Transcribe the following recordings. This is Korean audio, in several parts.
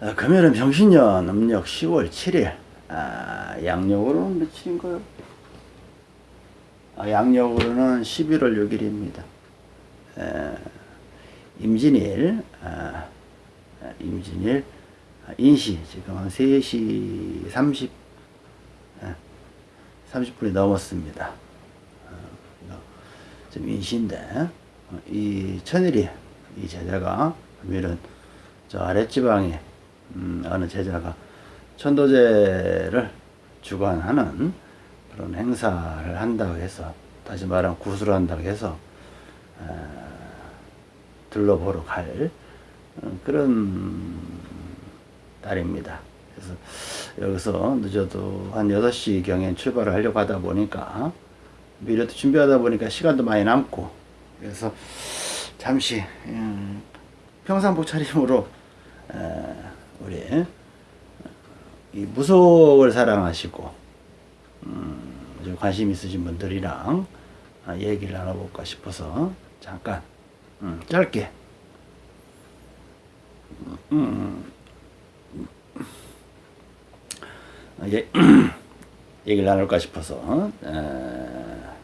아, 금요일은 병신년 음력 10월 7일 아, 양력으로는 며칠인가요? 아, 양력으로는 11월 6일입니다. 에, 임진일 아, 아, 임진일 아, 인시 지금 한 3시 30 아, 30분이 넘었습니다. 어, 지금 인시인데 어, 이 천일이 이 제자가 금요일은 저 아랫지방에 음, 어느 제자가 천도제를 주관하는 그런 행사를 한다고 해서 다시 말하면 구슬을 한다고 해서 어, 둘러보러 갈 어, 그런 날입니다. 그래서 여기서 늦어도 한 6시 경에 출발을 하려고 하다 보니까 미래도 준비하다 보니까 시간도 많이 남고 그래서 잠시 음, 평상복 차림으로 어, 우리 이 무속을 사랑하시고 음, 좀 관심 있으신 분들이랑 아, 얘기를 나눠볼까 싶어서 잠깐 음, 짧게 음, 예, 얘기를 나눌까 싶어서 어,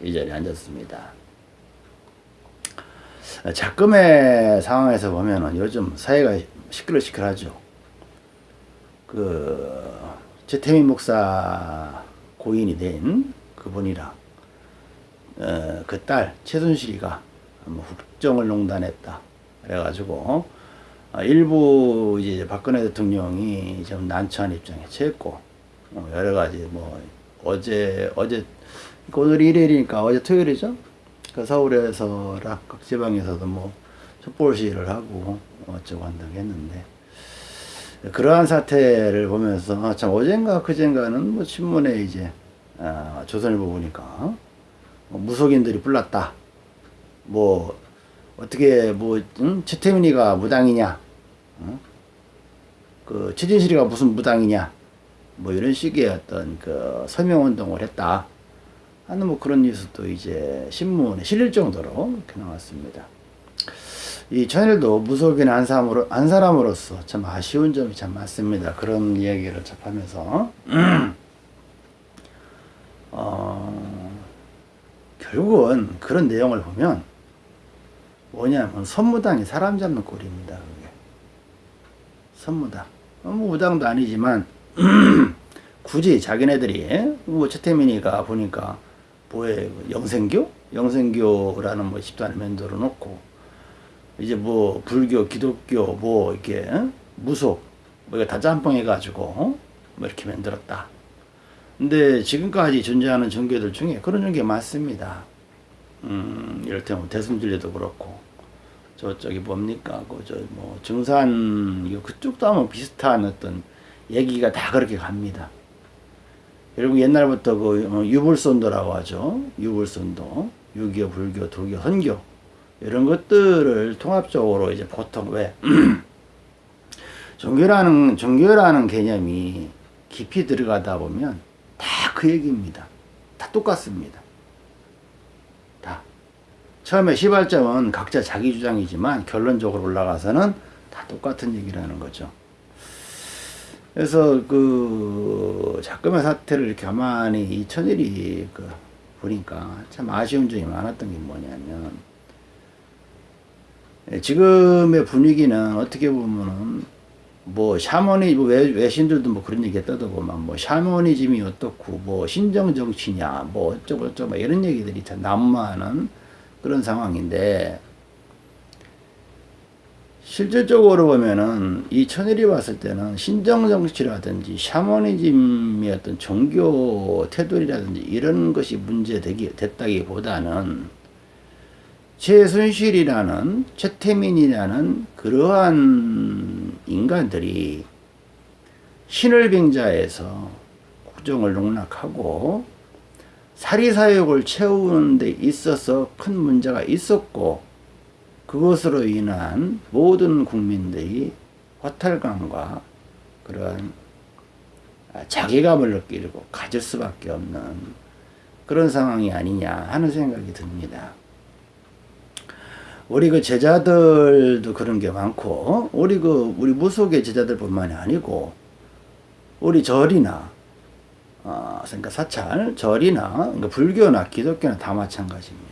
이 자리에 앉았습니다. 작금의 상황에서 보면은 요즘 사회가 시끌시끌하죠. 그 최태민 목사 고인이 된 그분이랑 어, 그딸 최순실이가 뭐 국정을 농단했다. 그래가지고 어, 일부 이제 박근혜 대통령이 좀 난처한 입장에 처했고 어, 여러 가지 뭐 어제 어제 오늘 일요일이니까 어제 토요일이죠. 그 서울에서라 각 지방에서도 뭐 시위를 하고 어쩌고 한다고 했는데 그러한 사태를 보면서 아, 참 어젠가 그젠가는 뭐 신문에 이제 아, 조선일보 보니까 뭐 무속인들이 불났다. 뭐 어떻게 뭐 응? 최태민이가 무당이냐? 응? 그 최진실이가 무슨 무당이냐? 뭐 이런 식의 어떤 그 서명 운동을 했다. 하는 뭐 그런 뉴스도 이제 신문에 실릴 정도로 이렇게 나왔습니다. 이 천일도 무속인 한 사람으로 한 사람으로서 참 아쉬운 점이 참 많습니다. 그런 이야기를 접하면서 어, 결국은 그런 내용을 보면 뭐냐면 선무당이 사람 잡는 꼴입니다. 그게 선무당 어, 뭐 무당도 아니지만 굳이 자기네들이 뭐 최태민이가 보니까 뭐에 영생교 영생교라는 뭐 집단을 만들어 놓고 이제 뭐 불교, 기독교, 뭐 이렇게 무속 뭐 이거 다 짬뽕 해 가지고 뭐 이렇게 만들었다. 근데 지금까지 존재하는 종교들 중에 그런 종교 많습니다. 음, 이를테면 뭐 대승진리도 그렇고 저쪽이 뭡니까? 그저뭐 증산 그쪽도 아마 비슷한 어떤 얘기가 다 그렇게 갑니다. 그리고 옛날부터 그 어, 유불선도라고 하죠. 유불선도, 유교, 불교, 도교, 선교 이런 것들을 통합적으로 이제 보통 왜 종교라는 종교라는 개념이 깊이 들어가다 보면 다 그 얘기입니다. 다 똑같습니다. 다 처음에 시발점은 각자 자기 주장이지만 결론적으로 올라가서는 다 똑같은 얘기라는 거죠. 그래서 그 작금의 사태를 가만히 이 천일이 그 보니까 참 아쉬운 점이 많았던 게 뭐냐면 예, 지금의 분위기는 어떻게 보면은 뭐 샤머니 뭐 외, 외신들도 뭐 그런 얘기 떠들고만 뭐 샤머니즘이 어떻고 뭐 신정 정치냐 뭐 어쩌고 저쩌고 이런 얘기들이 참 난무하는 그런 상황인데 실질적으로 보면은 이 천일이 봤을 때는 신정 정치라든지 샤머니즘의 어떤 종교 태도라든지 이런 것이 문제되기 됐다기보다는 최순실이라는 최태민이라는 그러한 인간들이 신을 빙자해서 국정을 농락하고 사리사욕을 채우는 데 있어서 큰 문제가 있었고 그것으로 인한 모든 국민들이 허탈감과 그런 자괴감을 느끼고 가질 수밖에 없는 그런 상황이 아니냐 하는 생각이 듭니다. 우리 그 제자들도 그런 게 많고 우리 그 우리 무속의 제자들뿐만이 아니고 우리 절이나 어, 그러니까 사찰 절이나 그러니까 불교나 기독교나 다 마찬가지입니다.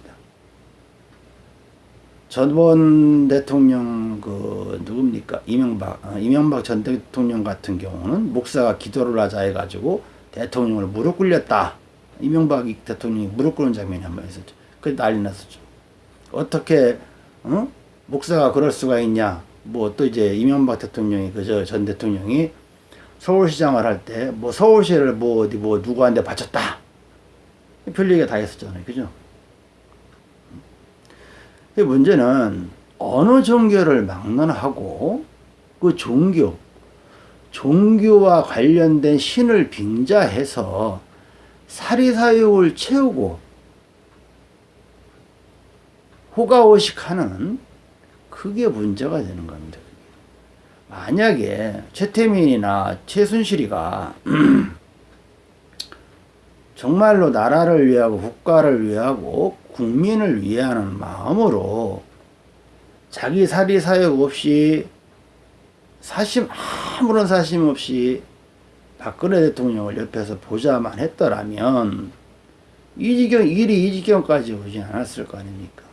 전원 대통령 그 누굽니까 이명박 어, 이명박 전 대통령 같은 경우는 목사가 기도를 하자 해가지고 대통령을 무릎 꿇렸다 이명박 대통령이 무릎 꿇는 장면이 한 번 있었죠. 그 난리 났었죠. 어떻게 어? 목사가 그럴 수가 있냐? 뭐 또 이제 이명박 대통령이 그저 전 대통령이 서울시장을 할 때 뭐 서울시를 뭐 어디 뭐 누구한테 바쳤다. 별 얘기가 다 했었잖아요. 그죠? 그 문제는 어느 종교를 막론하고 그 종교, 종교와 관련된 신을 빙자해서 사리사욕을 채우고 호가호식하는 그게 문제가 되는 겁니다. 만약에 최태민이나 최순실이가 정말로 나라를 위하고 국가를 위하고 국민을 위하는 마음으로 자기 사리 사욕 없이 사심 아무런 사심 없이 박근혜 대통령을 옆에서 보자만 했더라면 이 지경 일이 이 지경까지 오지 않았을 거 아닙니까?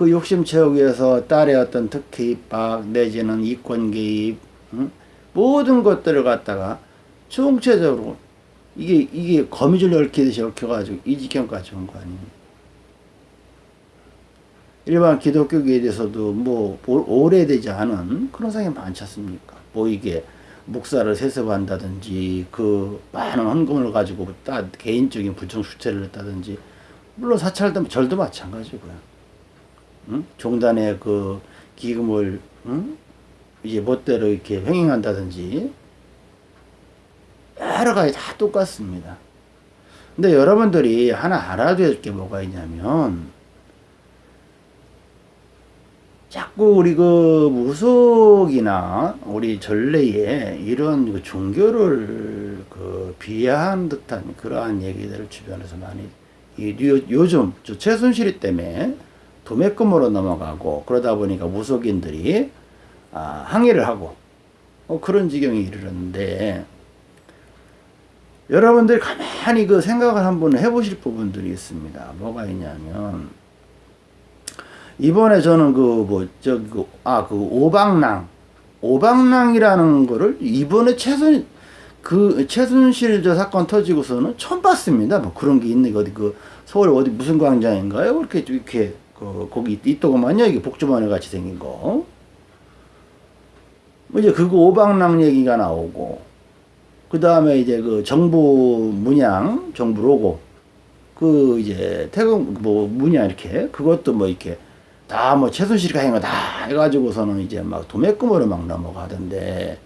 그 욕심 채우기 위해서 딸의 어떤 특혜 입학 내지는 이권 개입 응? 모든 것들을 갖다가 총체적으로 이게 이게 거미줄 얽히듯이 얽혀가지고 이 지경까지 온 거 아닙니까? 일반 기독교계에 대해서도 뭐 오래되지 않은 그런 상황이 많지 않습니까? 뭐 이게 목사를 세습한다든지 그 많은 헌금을 가지고 따, 개인적인 부정 수체를 했다든지 물론 사찰도 절도 마찬가지고요. 응? 종단의 그 기금을 응? 이제 멋대로 이렇게 횡행한다든지 여러 가지 다 똑같습니다. 근데 여러분들이 하나 알아둬야 될게 뭐가 있냐면 자꾸 우리 그 무속이나 우리 전래에 이런 그 종교를 그 비하한 듯한 그러한 얘기들을 주변에서 많이 요, 요즘 저 최순실이 때문에 도매금으로 넘어가고 그러다 보니까 무속인들이 아, 항의를 하고 어, 그런 지경에 이르렀는데 여러분들 가만히 그 생각을 한번 해보실 부분들이 있습니다. 뭐가 있냐면 이번에 저는 그뭐 저기 그, 아 그 오방랑 오방랑이라는 거를 이번에 최순 그 최순실 저 사건 터지고서는 처음 봤습니다. 뭐 그런 게 있는 게 어디 그 서울 어디 무슨 광장인가요? 그렇게 이렇게 그 거기 있더구만요. 이게 복주머니 같이 생긴 거. 뭐 이제 그거 오방랑 얘기가 나오고 그 다음에 이제 그 정부 문양 정부 로고 그 이제 태국 뭐 문양 이렇게 그것도 뭐 이렇게 다 뭐 최순실이가 한 거다 해가지고서는 이제 막 도매금으로 막 넘어가던데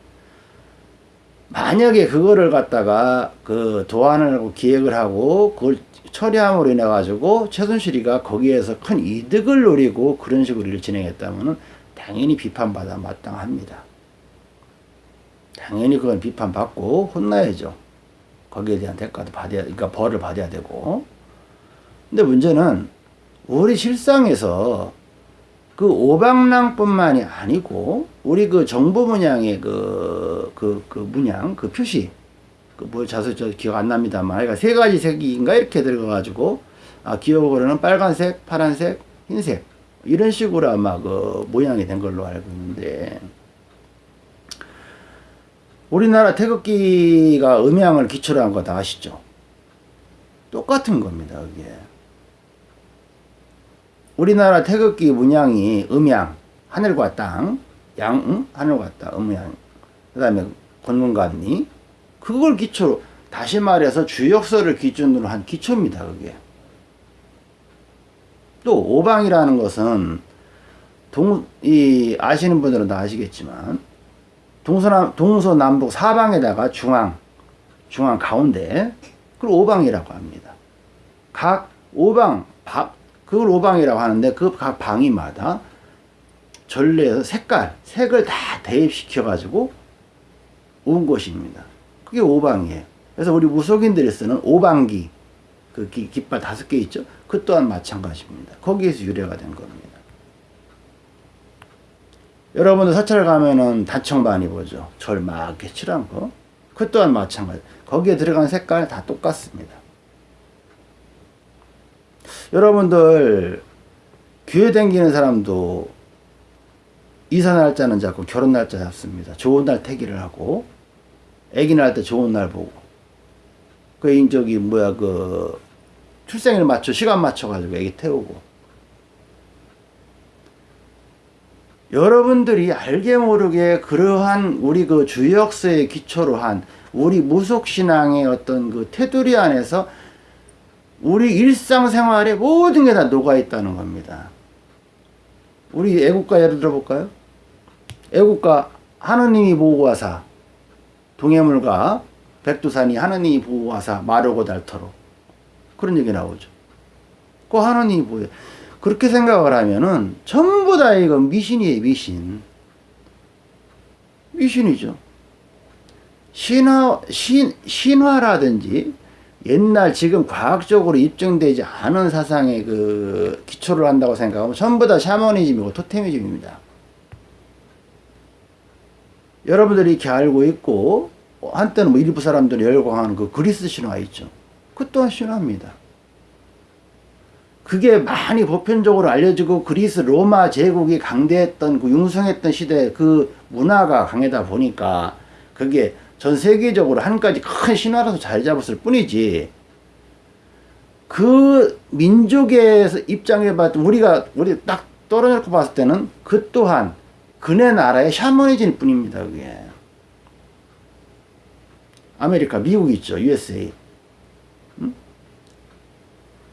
만약에 그거를 갖다가 그 도안을 하고 기획을 하고 그걸 처리함으로 인해 가지고 최순실이가 거기에서 큰 이득을 노리고 그런 식으로 일을 진행했다면 당연히 비판받아 마땅합니다. 당연히 그건 비판받고 혼나야죠. 거기에 대한 대가도 받아야, 그러니까 벌을 받아야 되고. 근데 문제는 우리 실상에서 그 오방랑뿐만이 아니고 우리 그 정부 문양의 그, 그, 그 문양, 그 표시, 그 뭐 자세 저 기억 안 납니다만 그러니까 세 가지 색인가 이렇게 들어가가지고 아 기억으로는 빨간색, 파란색, 흰색 이런 식으로 아마 그 모양이 된 걸로 알고 있는데 우리나라 태극기가 음양을 기초로 한 거 다 아시죠? 똑같은 겁니다, 그게. 우리나라 태극기 문양이 음양, 하늘과 땅, 양, 응? 하늘과 땅, 음양. 그 다음에 권문관리, 그걸 기초로 다시 말해서 주역서를 기준으로 한 기초입니다. 그게. 또 오방이라는 것은 동, 이 아시는 분들은 다 아시겠지만 동서남, 동서남북 사방에다가 중앙, 중앙 가운데 그걸 오방이라고 합니다. 각 오방, 그걸 오방이라고 하는데 그 각 방이마다 전례에서 색깔, 색을 다 대입시켜 가지고 온 것입니다. 그게 오방이에요. 그래서 우리 무속인들이 쓰는 오방기, 그 기, 깃발 다섯 개 있죠? 그 또한 마찬가지입니다. 거기에서 유래가 된 겁니다. 여러분들 사찰 가면은 단청 많이 보죠. 절막 이렇게 칠한 거. 그 또한 마찬가지. 거기에 들어간 색깔 다 똑같습니다. 여러분들 교회 다니는 사람도 이사 날짜는 잡고 결혼 날짜 잡습니다. 좋은 날 태기를 하고 아기 낳을 때 좋은 날 보고 그 인적이 뭐야 그 출생일 맞춰 시간 맞춰 가지고 아기 태우고 여러분들이 알게 모르게 그러한 우리 그 주역서의 기초로 한 우리 무속신앙의 어떤 그 테두리 안에서 우리 일상생활에 모든 게 다 녹아 있다는 겁니다. 우리 애국가 예를 들어볼까요? 애국가 하느님이 보호하사 동해물과 백두산이 하느님이 보호하사 마르고 닳도록 그런 얘기 나오죠. 그 하느님이 보호 그렇게 생각을 하면은 전부 다 이거 미신이에요 미신 미신이죠. 신화 신 신화라든지 옛날 지금 과학적으로 입증되지 않은 사상의 그 기초를 한다고 생각하면 전부 다 샤머니즘이고 토테미즘입니다. 여러분들이 이렇게 알고 있고 한때는 뭐 일부 사람들이 열광하는 그 그리스 신화 있죠. 그 또한 신화입니다. 그게 많이 보편적으로 알려지고 그리스 로마 제국이 강대했던 그 융성했던 시대 그 문화가 강하다 보니까 그게 전 세계적으로 한 가지 큰 신화로서 자리 잡았을 뿐이지 그 민족의 입장에 봤을 때 우리가 우리 딱 떨어져놓고 봤을 때는 그 또한 그네 나라의 샤머니즘 뿐입니다 그게 아메리카 미국 있죠 USA 응?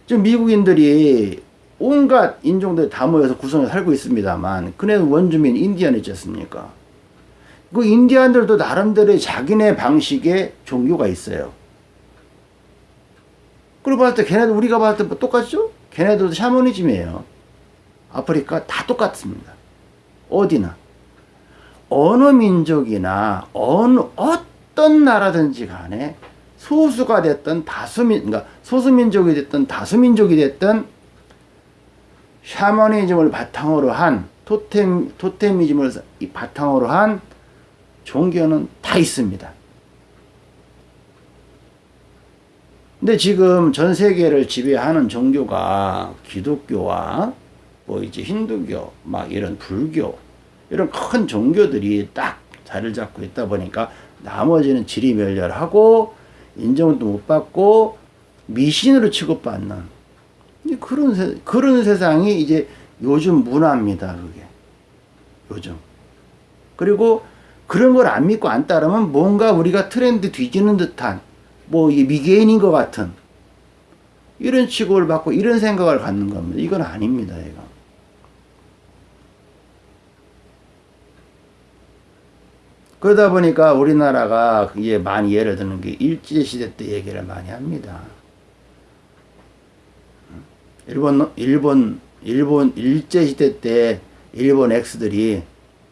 지금 미국인들이 온갖 인종들 다 모여서 구성해 살고 있습니다만 그네 원주민 인디언 있지 않습니까 그 인디안들도 나름대로의 자기네 방식의 종교가 있어요. 그리고 봤을 때 걔네도 우리가 봤을 때뭐 똑같죠? 걔네들도 샤머니즘이에요. 아프리카 다 똑같습니다. 어디나. 어느 민족이나 어느 어떤 나라든지 간에 소수가 됐던 다수민 그러니까 소수민족이 됐던 다수민족이 됐던 샤머니즘을 바탕으로 한 토템 토테미즘을 바탕으로 한 종교는 다 있습니다. 근데 지금 전 세계를 지배하는 종교가 기독교와 뭐 이제 힌두교, 막 이런 불교, 이런 큰 종교들이 딱 자리를 잡고 있다 보니까 나머지는 지리멸렬하고 인정도 못 받고 미신으로 취급받는 그런 세, 그런 세상이 이제 요즘 문화입니다. 그게 요즘 그리고 그런 걸 안 믿고 안 따르면 뭔가 우리가 트렌드 뒤지는 듯한 뭐 미개인인 것 같은 이런 취급을 받고 이런 생각을 갖는 겁니다. 이건 아닙니다. 이거. 그러다 보니까 우리나라가 이게 많이 예를 드는 게 일제시대 때 얘기를 많이 합니다. 일본, 일본, 일본 일제시대 때 일본 엑스들이,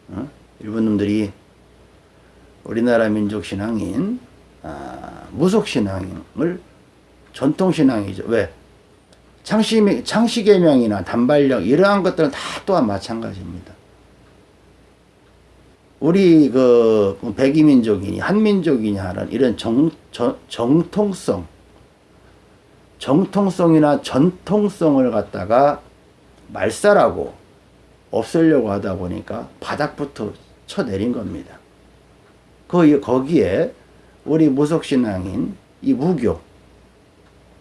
어? 일본 놈들이 우리나라 민족 신앙인 아, 무속 신앙을 전통 신앙이죠. 왜? 창시 창시계명이나 단발령 이러한 것들은 다 또한 마찬가지입니다. 우리 그 백이민족이니 한민족이니 하는 이런 정, 정, 정통성 정통성이나 전통성을 갖다가 말살하고 없애려고 하다 보니까 바닥부터 쳐내린 겁니다. 그 거기에 우리 무속신앙인 이 무교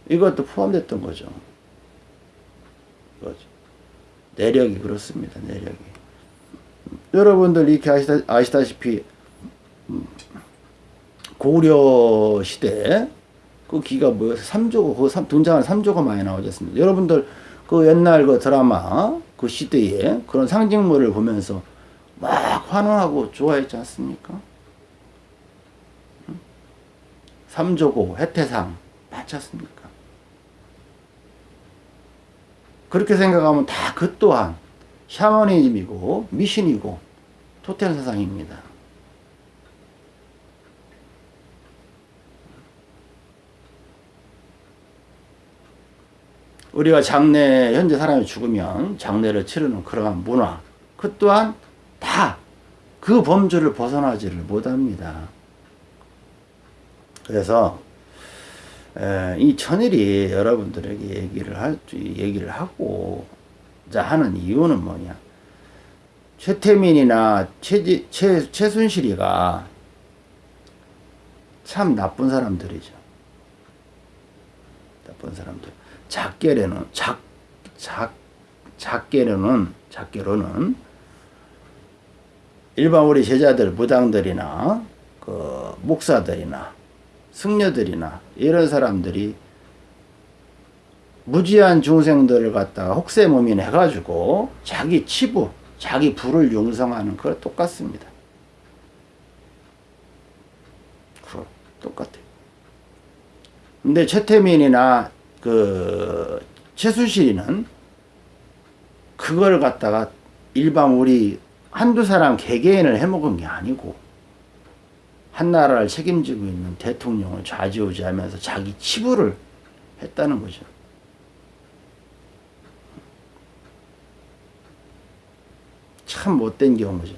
이것도 포함됐던 거죠. 내력이 그렇습니다. 내력이. 여러분들 이렇게 아시다, 아시다시피 음, 고려 시대 그 기가 뭐예요? 3조가 그 등장하는 3조가 많이 나오지 않습니까? 여러분들 그 옛날 그 드라마 그 시대에 그런 상징물을 보면서 막 환호하고 좋아했지 않습니까? 삼조고, 해태상 많지 않습니까? 그렇게 생각하면 다 그 또한 샤머니즘이고 미신이고 토템 사상입니다. 우리가 장례 현재 사람이 죽으면 장례를 치르는 그러한 문화 그 또한 다 그 범주를 벗어나지를 못합니다. 그래서 에, 이 천일이 여러분들에게 얘기를 할 얘기를 하고 자 하는 이유는 뭐냐? 최태민이나 최지, 최, 최순실이가 참 나쁜 사람들이죠. 나쁜 사람들. 작게로는 작, 작, 작게로는 작게로는 일반 우리 제자들 무당들이나 그 목사들이나 승려들이나 이런 사람들이 무지한 중생들을 갖다가 혹세무민 해가지고 자기 치부, 자기 부를 융성하는 거 똑같습니다. 그 똑같아요. 근데 최태민이나 그 최순실이는 그걸 갖다가 일반 우리 한두 사람 개개인을 해먹은 게 아니고 한 나라를 책임지고 있는 대통령을 좌지우지하면서 자기 치부를 했다는 거죠. 참 못된 경우죠.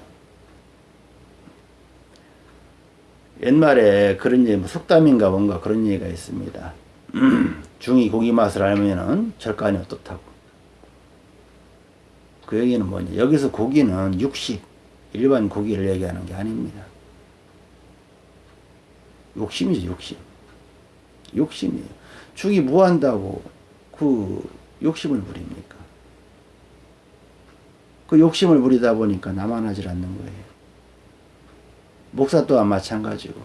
옛말에 그런 얘기, 뭐 속담인가 뭔가 그런 얘기가 있습니다. 중이 고기 맛을 알면은 절간이 어떻다고. 그 얘기는 뭐냐. 여기서 고기는 육식, 일반 고기를 얘기하는 게 아닙니다. 욕심이죠, 욕심. 욕심이에요. 죽이 뭐 한다고 그 욕심을 부립니까? 그 욕심을 부리다 보니까 남아나질 않는 거예요. 목사 또한 마찬가지고.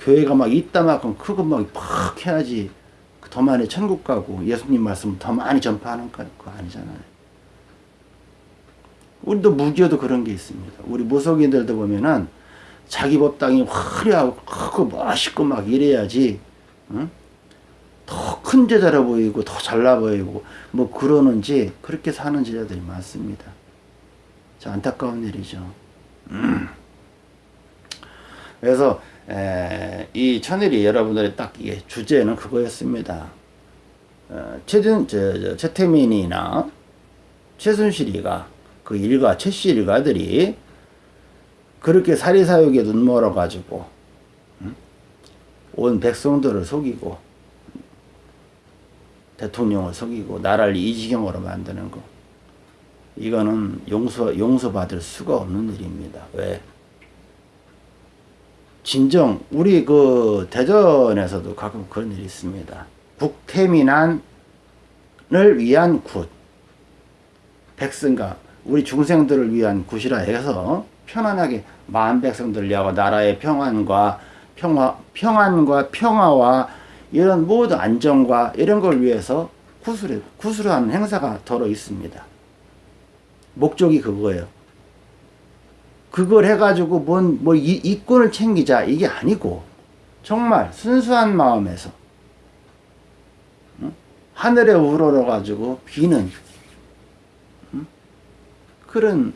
교회가 막 이따만큼 크고 막팍 해야지 더 많이 천국 가고 예수님 말씀 더 많이 전파하는 거 아니잖아요. 우리도 무교도 그런 게 있습니다. 우리 무속인들도 보면은 자기 법당이 화려하고 크고 멋있고 막 이래야지 응? 더큰 제자로 보이고 더 잘나 보이고 뭐 그러는지 그렇게 사는 제자들이 많습니다. 자 안타까운 일이죠. 음. 그래서 에, 이 천일이 여러분들의 딱 이게 주제는 그거였습니다. 어, 최준, 최태민이나 최순실이가 그 일가, 최씨 일가들이 그렇게 사리사욕에 눈멀어 가지고 음? 온 백성들을 속이고 대통령을 속이고 나라를 이 지경으로 만드는 거 이거는 용서 용서받을 수가 없는 일입니다. 왜? 진정 우리 그 대전에서도 가끔 그런 일이 있습니다. 국태민안을 위한 굿 백성과 우리 중생들을 위한 굿이라 해서 편안하게 마음 백성들 위하고 나라의 평안과 평화 평안과 평화와 이런 모든 안정과 이런 걸 위해서 굿을 굿을 하는 행사가 더러 있습니다. 목적이 그거예요. 그걸 해가지고 뭔, 뭐, 이, 이권을 챙기자. 이게 아니고, 정말 순수한 마음에서, 응? 하늘에 우러러가지고 비는, 응? 그런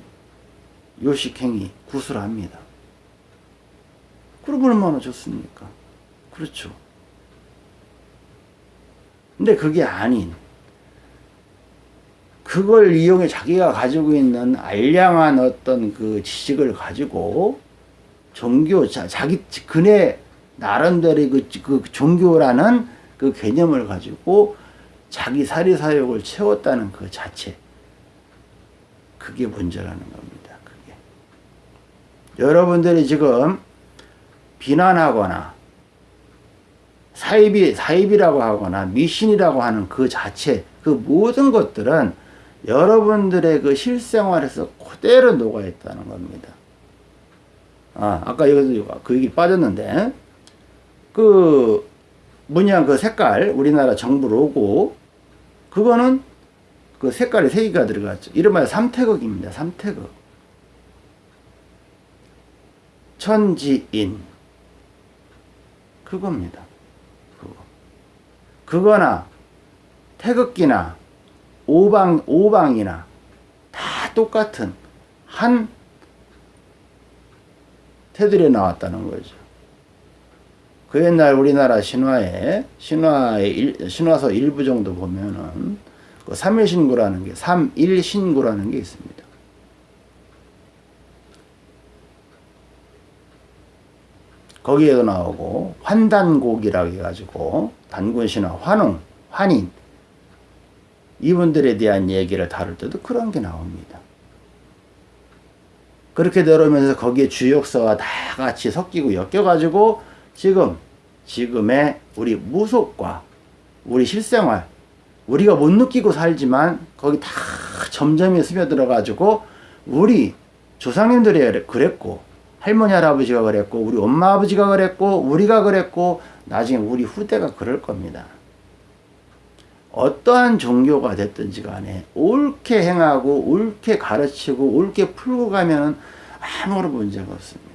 요식행위, 구슬합니다. 그럼 얼마나 좋습니까? 그렇죠. 근데 그게 아닌, 그걸 이용해 자기가 가지고 있는 알량한 어떤 그 지식을 가지고 종교, 자, 자기 그네 나름대로 그, 그 종교라는 그 개념을 가지고 자기 사리사욕을 채웠다는 그 자체. 그게 문제라는 겁니다. 그게. 여러분들이 지금 비난하거나 사입이, 사입이라고 하거나 미신이라고 하는 그 자체, 그 모든 것들은 여러분들의 그 실생활에서 그대로 녹아있다는 겁니다. 아, 아까 여기서 그 얘기 빠졌는데, 그, 뭐냐, 그 색깔, 우리나라 정부 로고, 그거는 그 색깔에 세 개가 들어갔죠. 이른바 삼태극입니다. 삼태극. 천지인. 그겁니다. 그거. 그거나, 태극기나, 오방, 오방이나 다 똑같은 한 테두리에 나왔다는 거죠. 그 옛날 우리나라 신화에 신화의 일, 신화서 일부 정도 보면은 그 삼일신구라는 게 삼일신구라는 게 있습니다. 거기에도 나오고 환단곡이라고 해가지고 단군신화 환웅 환인 이분들에 대한 얘기를 다룰 때도 그런 게 나옵니다. 그렇게 내려오면서 거기에 주역서가 다 같이 섞이고 엮여가지고 지금 지금의 우리 무속과 우리 실생활 우리가 못 느끼고 살지만 거기 다 점점이 스며들어가지고 우리 조상님들이 그랬고 할머니 할아버지가 그랬고 우리 엄마 아버지가 그랬고 우리가 그랬고 나중에 우리 후대가 그럴 겁니다. 어떠한 종교가 됐든지 간에 옳게 행하고 옳게 가르치고 옳게 풀고 가면은 아무런 문제가 없습니다.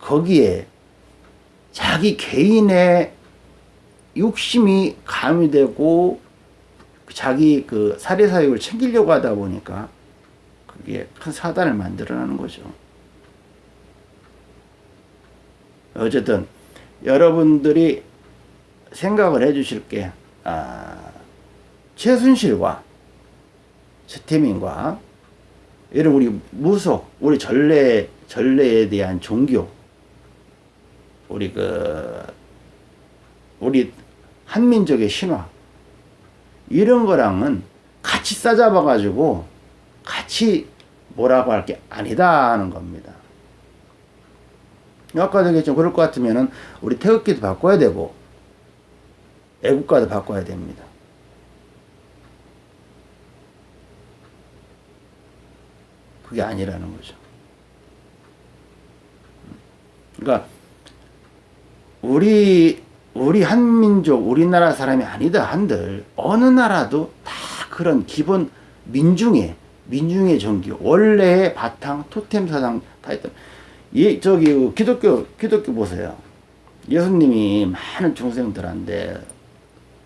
거기에 자기 개인의 욕심이 가미되고 자기 그 사례사욕을 챙기려고 하다 보니까 그게 큰 사단을 만들어내는 거죠. 어쨌든 여러분들이 생각을 해 주실 게 아, 최순실과 최태민과 이런 우리 무속, 우리 전래 전래에 대한 종교, 우리 그 우리 한민족의 신화 이런 거랑은 같이 싸잡아 가지고 같이 뭐라고 할 게 아니다 하는 겁니다. 아까도 얘기했지만 그럴 것 같으면은 우리 태극기도 바꿔야 되고 애국가도 바꿔야 됩니다. 그게 아니라는 거죠. 그러니까 우리 우리 한민족 우리나라 사람이 아니다 한들 어느 나라도 다 그런 기본 민중의 민중의 정기 원래의 바탕 토템 사상 다 있다. 예 저기 기독교 기독교 보세요. 예수님이 많은 중생들한테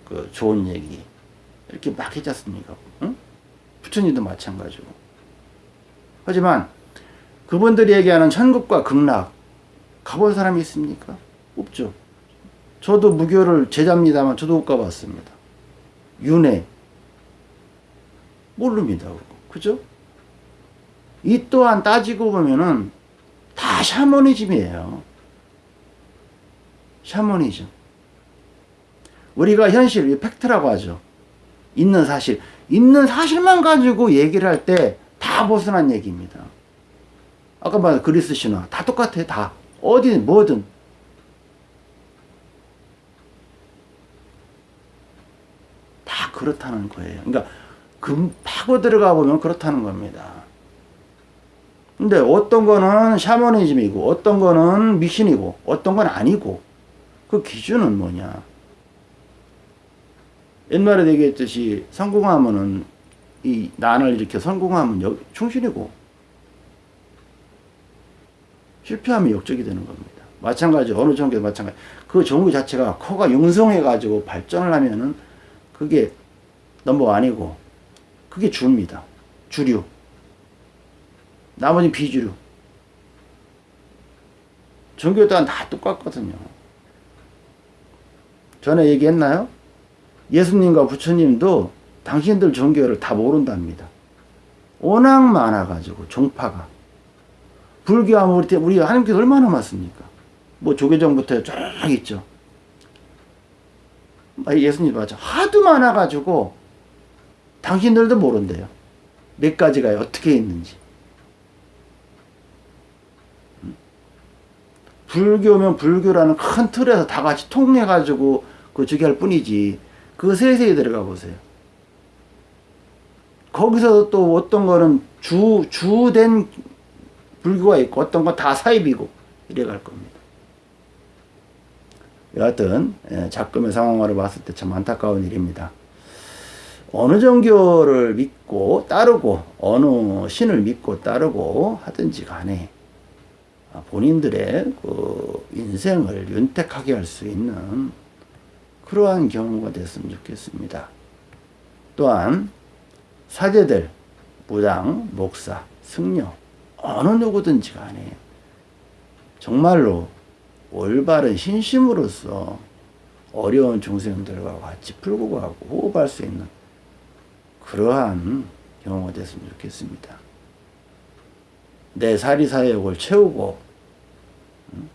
그 좋은 얘기 이렇게 막 했지 않습니까? 응? 부처님도 마찬가지고. 하지만 그분들이 얘기하는 천국과 극락 가본 사람이 있습니까? 없죠. 저도 무교를 제자입니다만 저도 못 가봤습니다. 윤회 모릅니다. 그죠? 이 또한 따지고 보면은 다 샤머니즘이에요. 샤머니즘. 우리가 현실, 팩트라고 하죠. 있는 사실. 있는 사실만 가지고 얘기를 할 때 다 벗어난 얘기입니다. 아까 말한 그리스 신화. 다 똑같아, 다. 어디든, 뭐든. 다 그렇다는 거예요. 그러니까, 금 파고 들어가 보면 그렇다는 겁니다. 근데 어떤 거는 샤머니즘이고, 어떤 거는 미신이고, 어떤 건 아니고, 그 기준은 뭐냐. 옛날에 얘기했듯이 성공하면은 이 난을 이렇게 성공하면 충신이고 실패하면 역적이 되는 겁니다. 마찬가지 어느 종교도 마찬가지. 그 종교 자체가 코가 융성해 가지고 발전을 하면은 그게 넘버 아니고 그게 주입니다. 주류. 나머지 비주류. 종교 또한 다 똑같거든요. 전에 얘기했나요? 예수님과 부처님도 당신들 종교를 다 모른답니다. 워낙 많아가지고 종파가 불교하면 우리 우리 하나님께서 얼마나 많습니까? 뭐 조계종부터 쭉 있죠. 아, 예수님 맞죠. 하도 많아가지고 당신들도 모른대요. 몇 가지가 어떻게 있는지. 음? 불교면 불교라는 큰 틀에서 다 같이 통해가지고 그 저기 할 뿐이지. 그 세세히 들어가 보세요. 거기서 또 어떤 거는 주, 주된 불교가 있고 어떤 건 다 사입이고 이래 갈 겁니다. 여하튼 예, 작금의 상황으로 봤을 때 참 안타까운 일입니다. 어느 종교를 믿고 따르고 어느 신을 믿고 따르고 하든지 간에 본인들의 그 인생을 윤택하게 할 수 있는 그러한 경우가 됐으면 좋겠습니다. 또한 사제들, 무당, 목사, 승려 어느 누구든지 간에 정말로 올바른 신심으로서 어려운 중생들과 같이 풀고 가고 호흡할 수 있는 그러한 경우가 됐으면 좋겠습니다. 내 사리사욕을 채우고 음?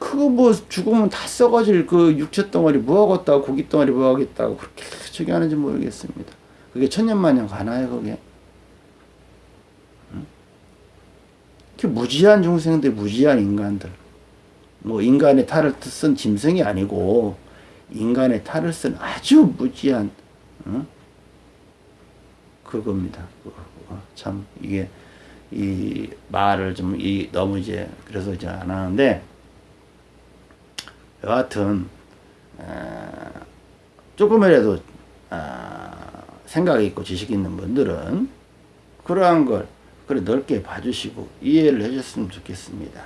그거 뭐 죽으면 다 썩어질 그 육체 덩어리 뭐하겠다고 고기 덩어리 뭐하겠다고 그렇게 저기 하는지 모르겠습니다. 그게 천년만년 가나요 그게? 무지한 중생들 무지한 인간들 뭐 인간의 탈을 쓴 짐승이 아니고 인간의 탈을 쓴 아주 무지한 어? 그겁니다. 그거. 참 이게 이 말을 좀 이 너무 이제 그래서 이제 안 하는데 여하튼 어, 조금이라도 어, 생각이 있고 지식 있는 분들은 그러한 걸 그래 넓게 봐주시고 이해를 해줬으면 좋겠습니다.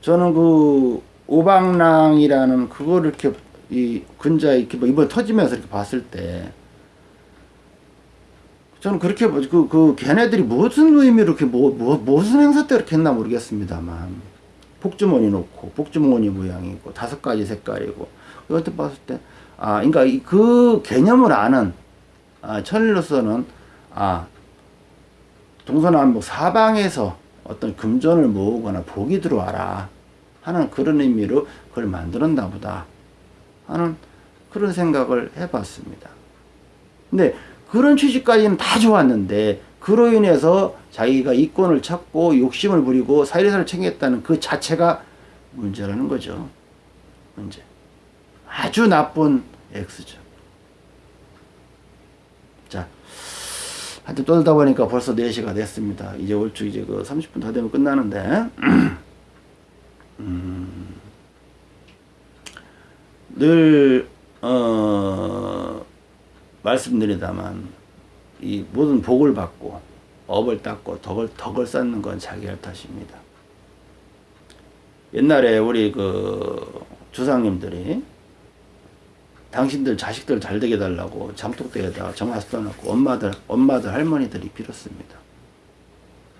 저는 그 오방랑이라는 그거를 이렇게 이 근자 이렇게 뭐 이번 터지면서 이렇게 봤을 때 저는 그렇게 뭐 그, 그 걔네들이 무슨 의미로 이렇게 뭐, 뭐 무슨 행사 때 이렇게 했나 모르겠습니다만 복주머니 놓고 복주머니 모양이고 다섯 가지 색깔이고 이것도 봤을 때 아 그러니까 이- 그 개념을 아는 아, 천일로서는 아 동서남북 사방에서 어떤 금전을 모으거나 복이 들어와라 하는 그런 의미로 그걸 만들었나 보다 하는 그런 생각을 해봤습니다. 근데 그런 취지까지는 다 좋았는데 그로 인해서 자기가 이권을 찾고 욕심을 부리고 사리사를 챙겼다는 그 자체가 문제라는 거죠. 문제. 아주 나쁜 X죠. 자, 하여튼 떠들다 보니까 벌써 4시가 됐습니다. 이제 얼추 이제 그 30분 더 되면 끝나는데, 음, 늘, 어, 말씀드리다만, 이 모든 복을 받고, 업을 닦고, 덕을, 덕을 쌓는 건 자기 할 탓입니다. 옛날에 우리 그 조상님들이 당신들 자식들 잘 되게 달라고 장독대에다가 정화 써놓고 엄마들 엄마들 할머니들이 빌었습니다.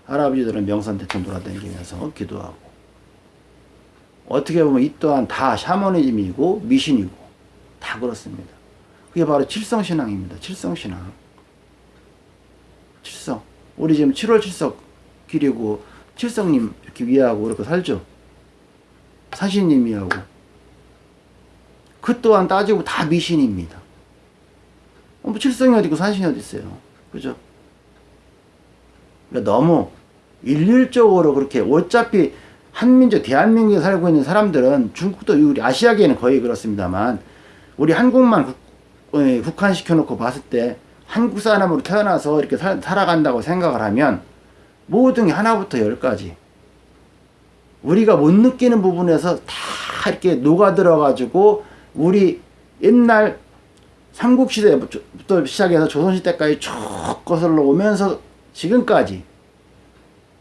할아버지들은 명산 대충 돌아다니면서 기도하고 어떻게 보면 이 또한 다 샤머니즘이고 미신이고 다 그렇습니다. 그게 바로 칠성신앙입니다. 칠성신앙. 칠성. 우리 지금 7월 칠석 기리고 칠성님 이렇게 위하고 그렇게 살죠. 사신님이하고 그 또한 따지고 다 미신입니다. 어, 뭐 칠성이 어디 있고 사신이 어디 있어요. 그죠? 그러니까 너무 일률적으로 그렇게 어차피 한민족 대한민국에 살고 있는 사람들은 중국도 우리 아시아계는 거의 그렇습니다만 우리 한국만 국, 어, 놓고 봤을 때 한국 사람으로 태어나서 이렇게 살, 살아간다고 생각을 하면 모든 게 하나부터 열까지 우리가 못 느끼는 부분에서 다 이렇게 녹아들어 가지고 우리 옛날 삼국시대부터 시작해서 조선시대까지 쭉 거슬러 오면서 지금까지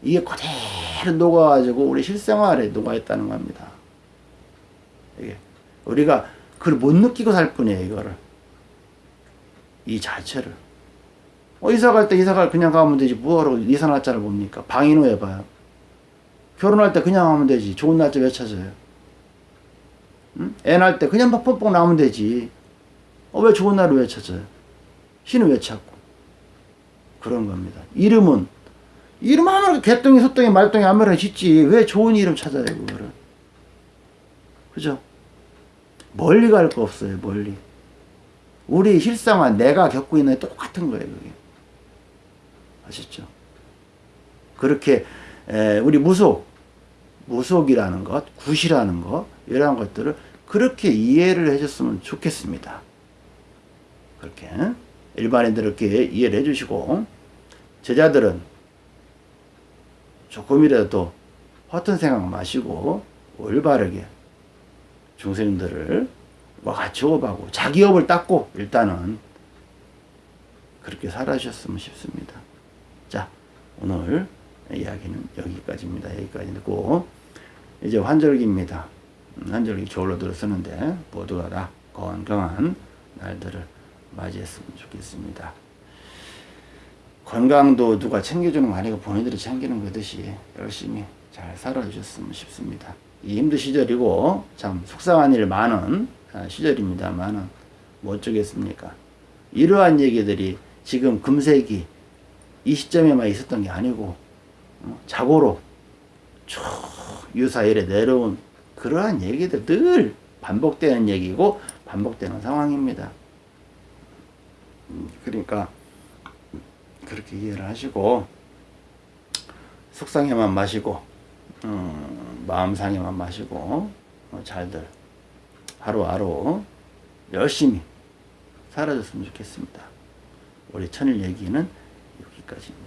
이게 그대로 녹아가지고 우리 실생활에 녹아있다는 겁니다. 이게 우리가 그걸 못 느끼고 살 뿐이에요, 이거를. 이 자체를. 어, 이사 갈 때 이사 갈 그냥 가면 되지. 뭐하러 이사 날짜를 봅니까? 방인후 해봐요. 결혼할 때 그냥 하면 되지. 좋은 날짜 왜 찾아요? 응? 애 낳을 때 그냥 막 뻑뻑 나오면 되지. 어, 왜 좋은 날을 왜 찾아요? 신은 왜 찾고? 그런 겁니다. 이름은, 이름 아무나 개똥이, 소똥이, 말똥이 아무나 짓지. 왜 좋은 이름 찾아요, 그거를? 그죠? 멀리 갈 거 없어요, 멀리. 우리 실상은 내가 겪고 있는 게 똑같은 거예요, 그게. 아셨죠? 그렇게, 에, 우리 무속, 무속이라는 것, 굿이라는 것, 이러한 것들을 그렇게 이해를 해줬으면 좋겠습니다. 그렇게 일반인들 이렇게 이해를 해주시고 제자들은 조금이라도 허튼 생각 마시고 올바르게 중생들을 뭐 같이 호흡하고 자기 업을 닦고 일단은 그렇게 살아주셨으면 싶습니다. 자 오늘 이야기는 여기까지입니다. 여기까지 듣고 이제 환절기입니다. 음, 환절기 저울로 들어서는데 모두가 다 건강한 날들을 맞이했으면 좋겠습니다. 건강도 누가 챙겨주는 거 아니고 본인들이 챙기는 거듯이 열심히 잘 살아주셨으면 싶습니다. 이 힘든 시절이고 참 속상한 일 많은 아, 시절입니다만은 뭐 어쩌겠습니까? 이러한 얘기들이 지금 금세기 이 시점에만 있었던 게 아니고 어, 자고로 쭉 유사일에 내려온 그러한 얘기들 늘 반복되는 얘기고 반복되는 상황입니다. 음, 그러니까 그렇게 이해를 하시고 속상해만 마시고 음, 마음 상해만 마시고 어, 잘들 하루하루 열심히 살아줬으면 좋겠습니다. 우리 천일 얘기는 여기까지입니다.